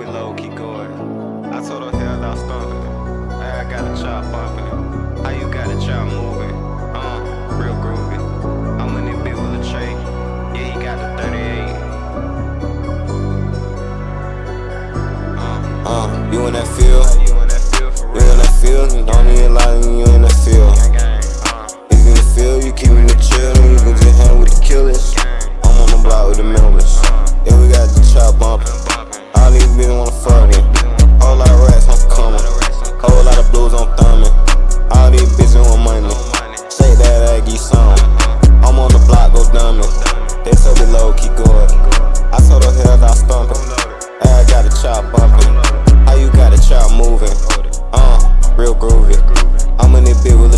low, keep going. I told her hell I stomping. Hey, I got a chop bumping. How you got a chop moving? Uh, real groovy. I'm in it bit with a tray. Yeah, he got the 38. Uh, Uh, you in that field? you in that field for You real? in that field? Don't even lie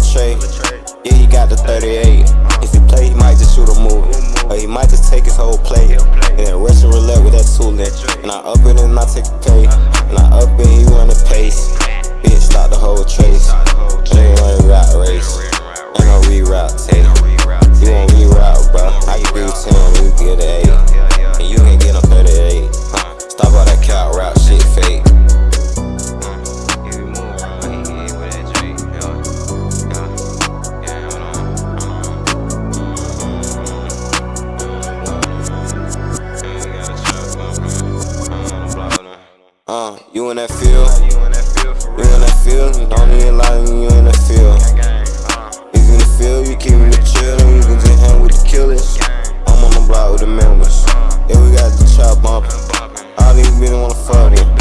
it tray. Yeah, he got the 38. If he play, he might just shoot a move. Or he might just take his whole plate. And then Russian roulette with that tooling. And I up it and I take a K. And I up it, he run the pace. Bitch, stop the whole trace. Ain't no rat race. Ain't no reroute tape. You won't reroute, bro. I can do 10, you get an you in that field? You in that field? Don't even lie when you in that field. Uh. If you in the field, you keep me the chill. You can just hang with the killers. I'm on the block with the members. Uh. Yeah, we got the chop bumping. All these bitches wanna fuck me.